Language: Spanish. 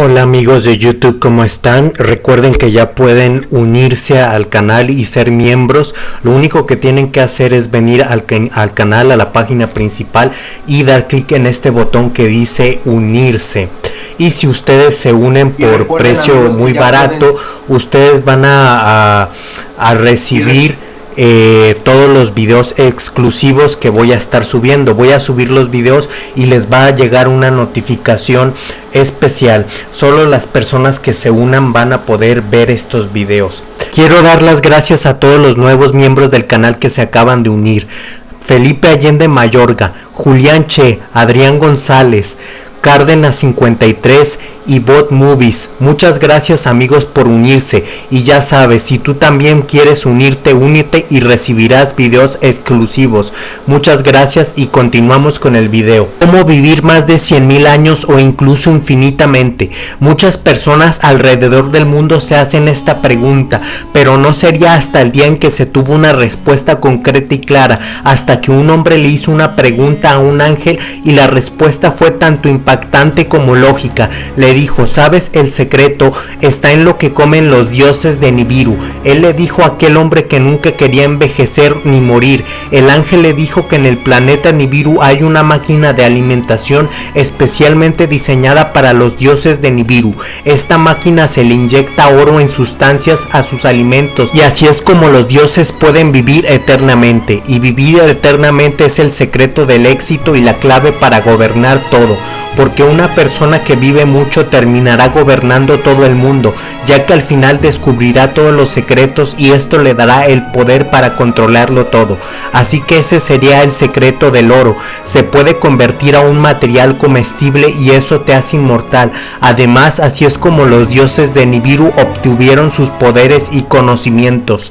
Hola amigos de YouTube, ¿cómo están? Recuerden que ya pueden unirse al canal y ser miembros. Lo único que tienen que hacer es venir al, al canal, a la página principal y dar clic en este botón que dice unirse. Y si ustedes se unen por precio muy barato, ustedes van a, a recibir eh, todos los videos exclusivos que voy a estar subiendo. Voy a subir los videos y les va a llegar una notificación especial. Solo las personas que se unan van a poder ver estos videos. Quiero dar las gracias a todos los nuevos miembros del canal que se acaban de unir. Felipe Allende Mayorga, Julián Che, Adrián González, Cárdenas 53 y Bot Movies. Muchas gracias amigos por unirse y ya sabes, si tú también quieres unirte, únete y recibirás videos exclusivos. Muchas gracias y continuamos con el video. ¿Cómo vivir más de 100 mil años o incluso infinitamente? Muchas personas alrededor del mundo se hacen esta pregunta, pero no sería hasta el día en que se tuvo una respuesta concreta y clara, hasta que un hombre le hizo una pregunta a un ángel y la respuesta fue tanto impactante como lógica. Le dijo, ¿sabes? El secreto está en lo que comen los dioses de Nibiru. Él le dijo a aquel hombre que nunca quería envejecer ni morir. El ángel le dijo que en el planeta Nibiru hay una máquina de alimentación especialmente diseñada para los dioses de Nibiru. Esta máquina se le inyecta oro en sustancias a sus alimentos y así es como los dioses pueden vivir eternamente. Y vivir eternamente es el secreto del éxito y la clave para gobernar todo. Porque una persona que vive mucho terminará gobernando todo el mundo, ya que al final descubrirá todos los secretos y esto le dará el poder para controlarlo todo. Así que ese sería el secreto del oro. Se puede convertir a un material comestible y eso te hace inmortal. Además, así es como los dioses de Nibiru obtuvieron sus poderes y conocimientos.